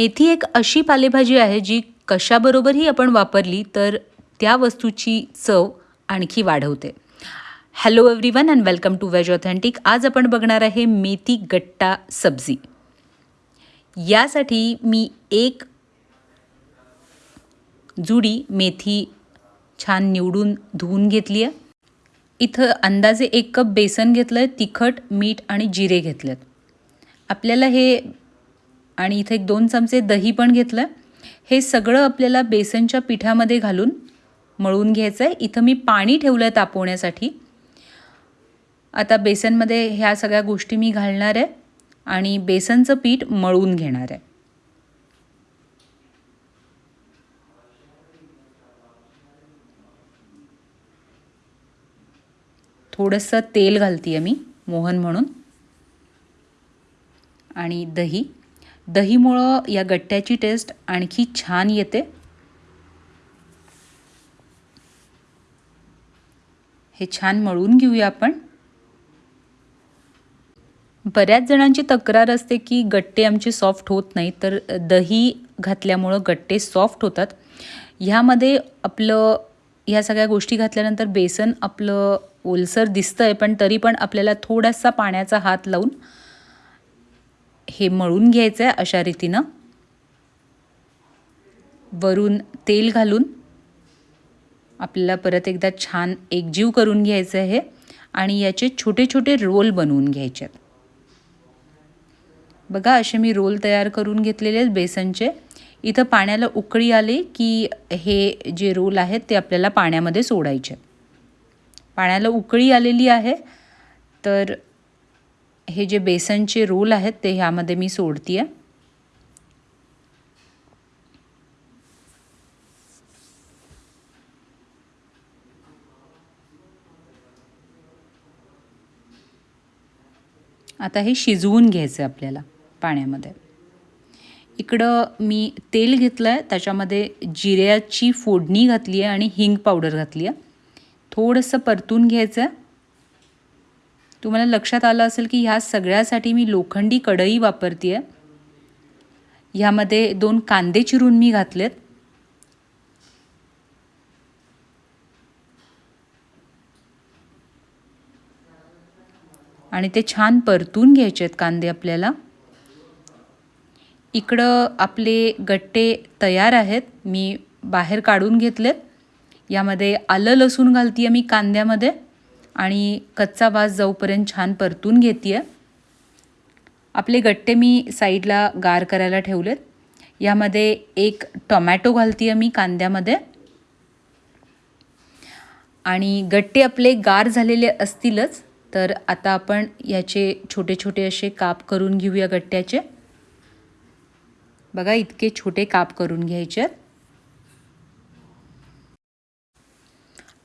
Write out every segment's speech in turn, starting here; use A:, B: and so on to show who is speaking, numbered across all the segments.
A: मेथी एक अशी पालेभाजी आहे जी कशाबरोबरही आपण वापरली तर त्या वस्तूची चव आणखी वाढवते. Hello everyone and welcome to veg authentic आज आपण बघणार आहे मेथी गट्टा सब्जी. यासाठी मी एक जुडी मेथी छान निवडून धुवून घेतली आहे इथं अंदाजे एक कप बेसन घेतलं आहे तिखट मीठ आणि जिरे घेतलेत. आपल्याला हे आणि इथे एक दोन चमचे दही पण घेतलं. हे सगळं आपल्याला बेसनच्या पिठामध्ये घालून मळून घ्यायचं आहे इथं मी पाणी ठेवलं आहे तापवण्यासाठी. आता बेसनमध्ये ह्या सगळ्या गोष्टी मी घालणार आहे आणि बेसनचं पीठ मळून घेणार आहे. थोडंसं तेल घालते आहे मी मोहन म्हणून. आणि दही. दहीमुळं या गट्ट्याची टेस्ट आणखी छान येते. हे छान मळून घेऊया आपण. बऱ्याच जणांची तक्रार असते की गट्टे आमचे सॉफ्ट होत नाही तर दही घातल्यामुळं गट्टे सॉफ्ट होतात. ह्यामध्ये आपलं ह्या सगळ्या गोष्टी घातल्यानंतर बेसन आपलं ओलसर दिसतं आहे पण तरी पण आपल्याला थोडासा पाण्याचा हात लावून हे मळून घ्यायचं आहे अशा रीतीनं. वरून तेल घालून आपल्याला परत एकदा छान एकजीव करून घ्यायचं आहे आणि याचे छोटे छोटे रोल बनवून घ्यायचे आहेत. बघा असे मी रोल तयार करून घेतलेले आहेत बेसनचे. इथं पाण्याला उकळी आली की हे जे रोल आहेत ते आपल्याला पाण्यामध्ये सोडायचे पाण्याला उकळी आलेली आहे तर हे जे बेसनचे रोल आहेत ते ह्यामध्ये मी सोडते आहे आता हे शिजवून घ्यायचं आहे आपल्याला पाण्यामध्ये. इकडं मी तेल घेतलं आहे त्याच्यामध्ये जिऱ्याची फोडणी घातली आहे आणि हिंग पावडर घातली आहे थोडंसं परतून घ्यायचं आहे तुम्हाला लक्षात आलं असेल की ह्या सगळ्यासाठी मी लोखंडी कढई वापरते आहे ह्यामध्ये दोन कांदे चिरून मी घातलेत. आणि ते छान परतून घ्यायचे आहेत कांदे आपल्याला. इकडं आपले गट्टे तयार आहेत. मी बाहेर काढून घेतलेत. यामध्ये आलं लसूण घालते आहे मी कांद्यामध्ये. आणि कच्चा वास जाऊपर्यंत छान परतून घेते आहे आपले गट्टे मी साईडला गार करायला ठेवलेत. यामध्ये एक टोमॅटो घालते आहे मी कांद्यामध्ये. आणि गट्टे आपले गार झालेले असतीलच तर आता आपण याचे छोटे छोटे असे काप करून घेऊया गट्ट्याचे. बघा इतके छोटे काप करून घ्यायचे आहेत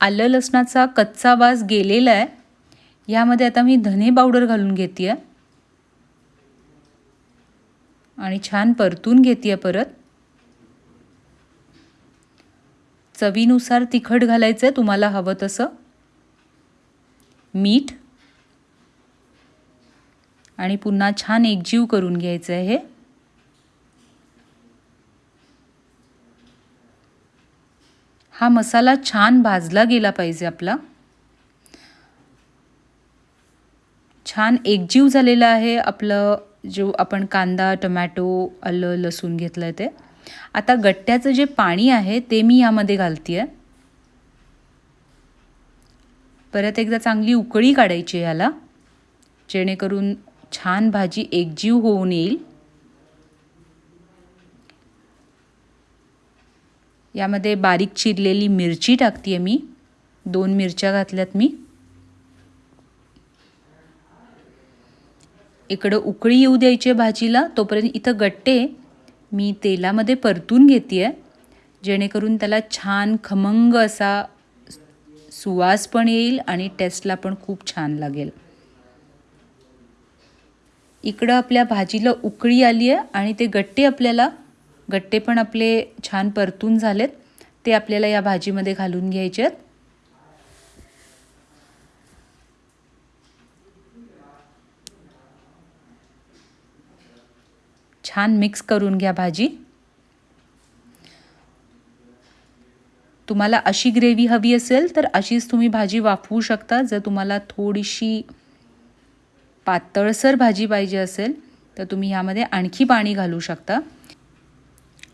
A: आलं लसणाचा कच्चा वास गेलेला आहे. यामध्ये आता मी धने पावडर घालून घेते आहे आणि छान परतून घेते परत. चवीनुसार तिखट घालायचं आहे तुम्हाला हवं तसं. मीठ. आणि पुन्हा छान एकजीव करून घ्यायचं आहे हे. हा मसाला छान भाजला गेला पाहिजे आपला. छान एकजीव झालेला आहे आपलं जो आपण कांदा टमॅटो आलं लसूण घेतलं आहे ते. आता गट्ट्याचं जे पाणी आहे ते मी यामध्ये घालते आहे परत एकदा चांगली उकळी काढायची ह्याला जेणेकरून छान भाजी एकजीव होऊन येईल. यामध्ये बारीक चिरलेली मिरची टाकते आहे मी. दोन मिरच्या घातल्यात मी. इकडं उकळी येऊ द्यायची भाजीला तोपर्यंत इथं गट्टे मी तेलामध्ये परतून घेते आहे जेणेकरून त्याला छान खमंग असा सुवास पण येईल आणि टेस्टला पण खूप छान लागेल. इकडं आपल्या भाजीला उकळी आली आहे आणि ते गट्टे आपल्याला गट्टे पण आपले छान परतून झालेत. ते आपल्याला या भाजीमध्ये घालून घ्यायचे आहेत. छान मिक्स करून घ्या भाजी. तुम्हाला अशी ग्रेव्ही हवी असेल तर अशीच तुम्ही भाजी वाफवू शकता. जर तुम्हाला थोडीशी पातळसर भाजी पाहिजे असेल तर तुम्ही ह्यामध्ये आणखी पाणी घालू शकता.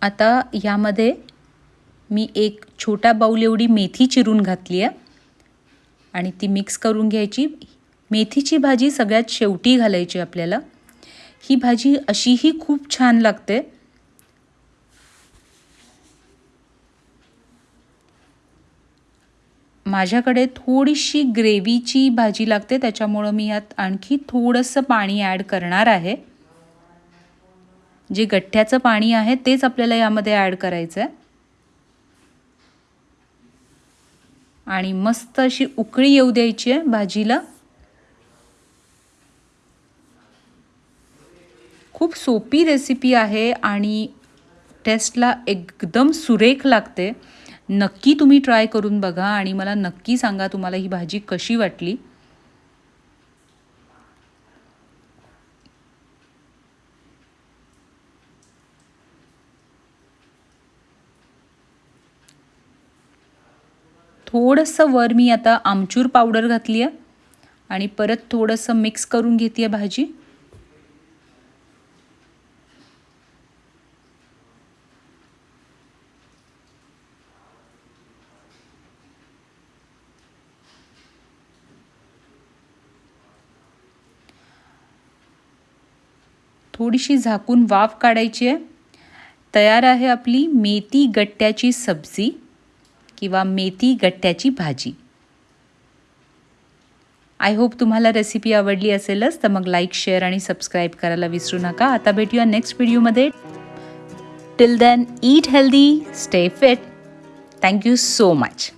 A: आता यामध्ये मी एक छोटा बाऊल एवढी मेथी चिरून घातली आहे. आणि ती मिक्स करून घ्यायची. मेथीची भाजी सगळ्यात शेवटी घालायची आपल्याला. ही भाजी अशीही खूप छान लागते. माझ्याकडे थोडीशी ग्रेव्हीची भाजी लागते. त्याच्यामुळं मी यात आणखी थोडंसं पाणी ॲड करणार आहे. जे गठ्ठ्याचं पाणी आहे तेच आपल्याला यामध्ये ॲड करायचं आहे आणि मस्त अशी उकळी येऊ द्यायची आहे भाजीला. खूप सोपी रेसिपी आहे आणि टेस्टला एकदम सुरेख लागते. नक्की तुम्ही ट्राय करून बघा आणि मला नक्की सांगा तुम्हाला ही भाजी कशी वाटली. थोडंसं वर मी आता आमचूर पावडर घातली आहे आणि परत थोडंसं मिक्स करून घेते आहे भाजी. थोडीशी झाकून वाफ काढायची आहे तयार आहे आपली मेथी गट्ट्याची सब्जी. किंवा मेथी गट्ट्याची भाजी. आय होप तुम्हाला रेसिपी आवडली असेलच तर मग लाईक शेअर आणि सबस्क्राईब करायला विसरू नका. आता भेटूया नेक्स्ट व्हिडिओमध्ये till then eat healthy stay fit thank you so much